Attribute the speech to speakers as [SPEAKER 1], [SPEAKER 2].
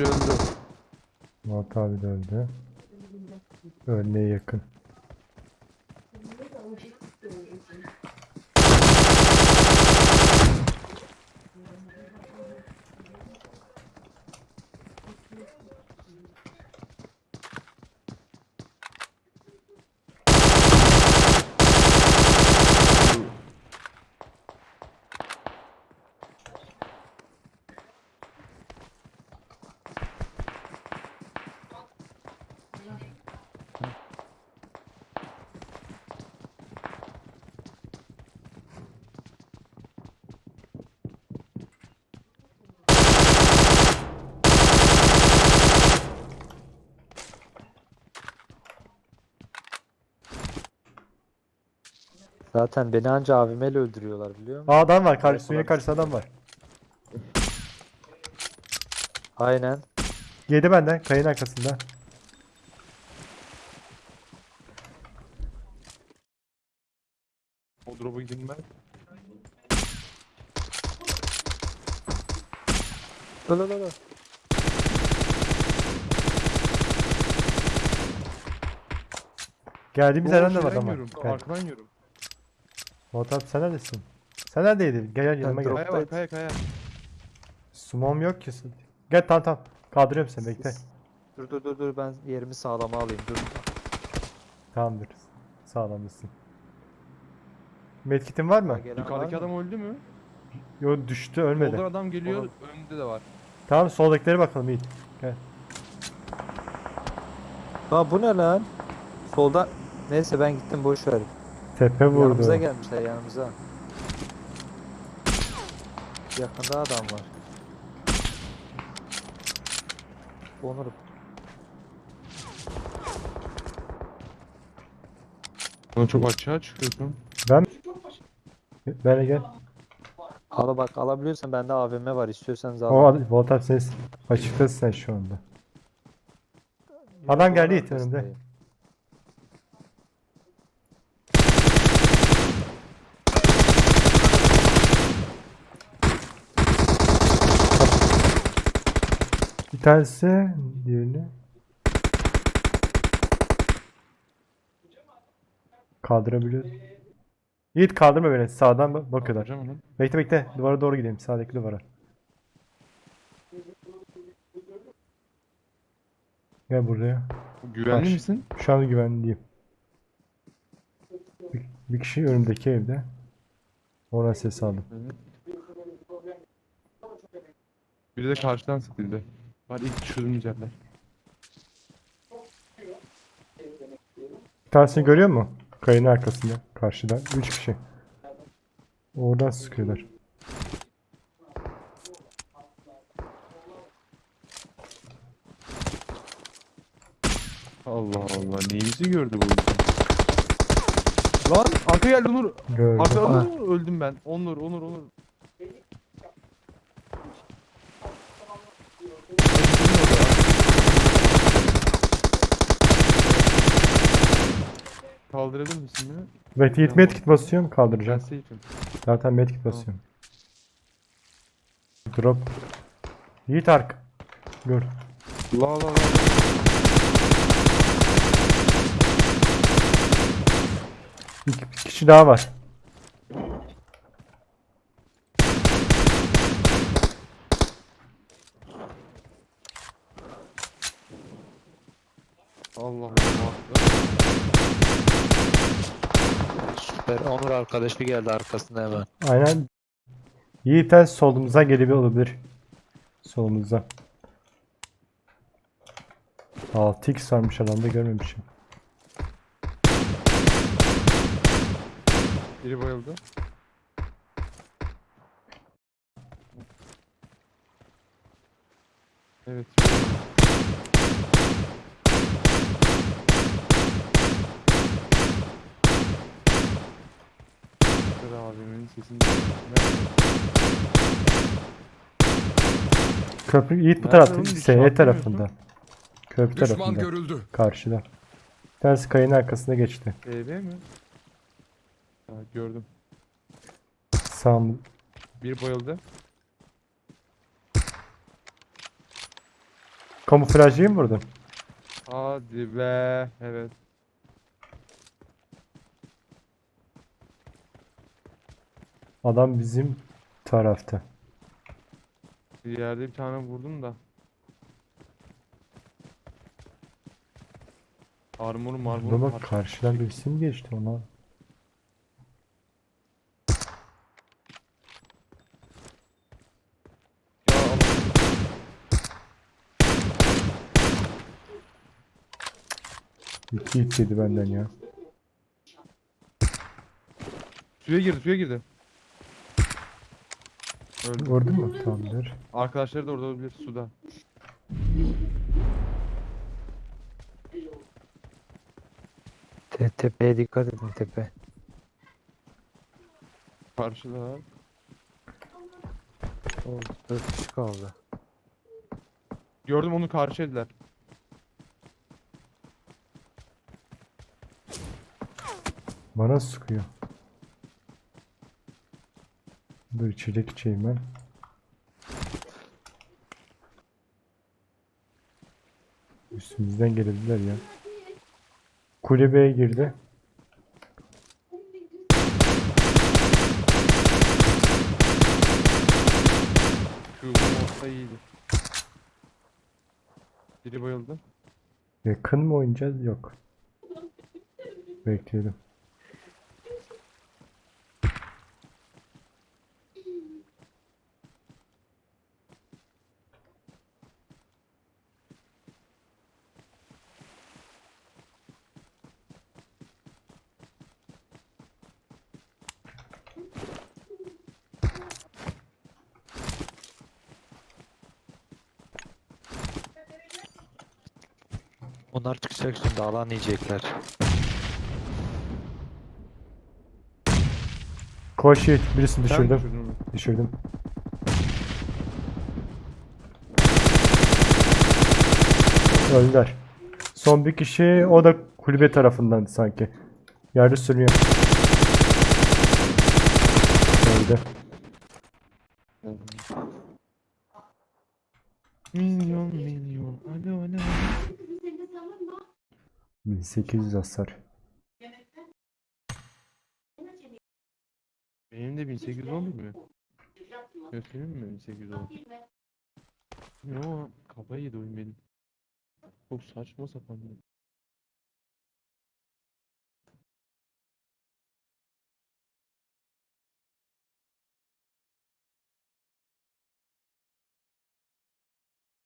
[SPEAKER 1] Biri öldü. Murat abi de öldü. Ölmeye yakın.
[SPEAKER 2] Zaten beni anca AVM'yle öldürüyorlar biliyor musun?
[SPEAKER 1] Aa adam var. Karşı,
[SPEAKER 2] Kolay
[SPEAKER 1] suyun karşısında adam var.
[SPEAKER 2] Aynen.
[SPEAKER 1] Yedi benden. Kayın arkasında.
[SPEAKER 3] O drop'a gideyim ben.
[SPEAKER 2] Öl öl öl.
[SPEAKER 1] Geldiğimiz
[SPEAKER 3] Oo,
[SPEAKER 1] yerden de var
[SPEAKER 3] şeyden
[SPEAKER 1] adam var.
[SPEAKER 3] yiyorum,
[SPEAKER 1] Gel.
[SPEAKER 3] Arkadan yiyorum.
[SPEAKER 1] Abi sen neredesin? Sen neredeydin? Gel gel yanıma gel.
[SPEAKER 3] Kaya var kaya kaya.
[SPEAKER 1] Sumom yok ki. Gel tamam tamam. Kaldırıyorum seni bekle.
[SPEAKER 2] Dur dur dur dur ben yerimi sağlama alayım dur.
[SPEAKER 1] Tamamdır. Sağlamlısın. Medkit'in var mı?
[SPEAKER 3] Yukarıdaki adam öldü mü?
[SPEAKER 1] Yo düştü ölmedi.
[SPEAKER 3] Soldan adam geliyor.
[SPEAKER 2] Oğlum.
[SPEAKER 3] Önünde de var.
[SPEAKER 1] Tamam soldakilere bakalım Yiğit. Gel.
[SPEAKER 2] Aa bu ne lan? Solda. Neyse ben gittim boş ver.
[SPEAKER 1] Tepe vurdu.
[SPEAKER 2] Yanımıza gelmişler yanımıza. Yakında adam var. Onur
[SPEAKER 3] Bana çok açığa çıkıyorsun.
[SPEAKER 1] Ben Böyle gel.
[SPEAKER 2] al bak alabiliyorsan bende AVM var istiyorsanız al.
[SPEAKER 1] O ad- Volta abi ses açıktasın sen şu anda. Adam geldi Yiğit önümde. Bir tanesi diğerini. Kaldırabiliyor. Yiğit kaldırma beni. Sağdan bak- bakıyorlar. Bekle bekle. Duvara doğru gidelim. Sağdaki duvara. Gel buraya.
[SPEAKER 3] Güvenli
[SPEAKER 1] Baş.
[SPEAKER 3] misin?
[SPEAKER 1] Şu an güvenliyim. Bir, bir kişi önümdeki evde. Ona ses aldım.
[SPEAKER 3] Biri de karşıdan sıkıldı. Var ilk yerler.
[SPEAKER 1] Bir tanesini görüyor mu? Kayın arkasında. Karşıda. Üç kişi. Oradan sıkıyorlar.
[SPEAKER 3] Allah Allah neyimizi gördü bu insan. Lan arka geldi Onur.
[SPEAKER 1] Gördüm.
[SPEAKER 3] Arka
[SPEAKER 2] Ah.
[SPEAKER 3] Onur öldüm ben. Onur Onur Onur. Kaldırabilir misin beni?
[SPEAKER 1] Yiğit medkit basıyorum
[SPEAKER 3] Ben
[SPEAKER 1] kaldıracağım.
[SPEAKER 3] safe'im.
[SPEAKER 1] Zaten medkit basıyorum. Drop. Yiğit ark. Gör.
[SPEAKER 3] La la la.
[SPEAKER 1] İki bir kişi daha var.
[SPEAKER 3] Allah Allah.
[SPEAKER 2] Süper. Onur arkadaş bir geldi arkasında hemen.
[SPEAKER 1] Aynen. Yiğit'ten solumuza gelebilir olabilir. Solumuzda. 6x varmış adamda görmemişim.
[SPEAKER 3] Biri bayıldı. Evet. Dur
[SPEAKER 1] Köprü Yiğit bu
[SPEAKER 3] Nerede
[SPEAKER 1] tarafta.
[SPEAKER 3] oğlum?
[SPEAKER 1] SE
[SPEAKER 3] İşaretlemiyorsun.
[SPEAKER 1] tarafında. Köprü
[SPEAKER 4] Düşman
[SPEAKER 1] tarafında.
[SPEAKER 4] görüldü.
[SPEAKER 1] Karşıda. Tanesi kayın arkasına geçti.
[SPEAKER 3] TB mi? Ha, gördüm.
[SPEAKER 1] Sağ
[SPEAKER 3] Bir bayıldı.
[SPEAKER 1] Kamuflajcıyı mı vurdun?
[SPEAKER 3] Hadi be. Evet.
[SPEAKER 1] Adam bizim tarafta.
[SPEAKER 3] Bir yerde bir tane vurdum da. Armor
[SPEAKER 1] Buna
[SPEAKER 3] marmor
[SPEAKER 1] bak karşıdan birisi mi geçti ona? İki hit yedi benden ya.
[SPEAKER 3] Suya girdi suya girdi. Öldü.
[SPEAKER 1] Gördün mü? Tamamdır.
[SPEAKER 3] Arkadaşları da orada olabilir suda.
[SPEAKER 2] Te tepeye dikkat edin tepe.
[SPEAKER 3] Karşıda.
[SPEAKER 2] O 4 kişi kaldı.
[SPEAKER 3] Gördüm onu karşı ediler.
[SPEAKER 1] Bana sıkıyor. Dur içecek içeyim ben. Üstümüzden gelebilirler ya. Kulübeye girdi.
[SPEAKER 3] Şu olsa iyiydi. Biri bayıldı.
[SPEAKER 1] Yakın mı oynayacağız? Yok. Bekleyelim.
[SPEAKER 2] Onlar çıkacak şimdi alan yiyecekler.
[SPEAKER 1] Koş Yiğit. Birisini
[SPEAKER 3] Sen
[SPEAKER 1] düşürdüm.
[SPEAKER 3] düşürdün?
[SPEAKER 1] Düşürdüm. Öldüler. Son bir kişi o da kulübe tarafından sanki. Yerde sürünüyor. Öldü.
[SPEAKER 3] Milyon milyon. Alo alo.
[SPEAKER 1] 1800 hasar.
[SPEAKER 3] Benim de 1811 mi? Göstereyim mi 1810? Yo kafayı yedi oyun benim. Çok saçma sapan.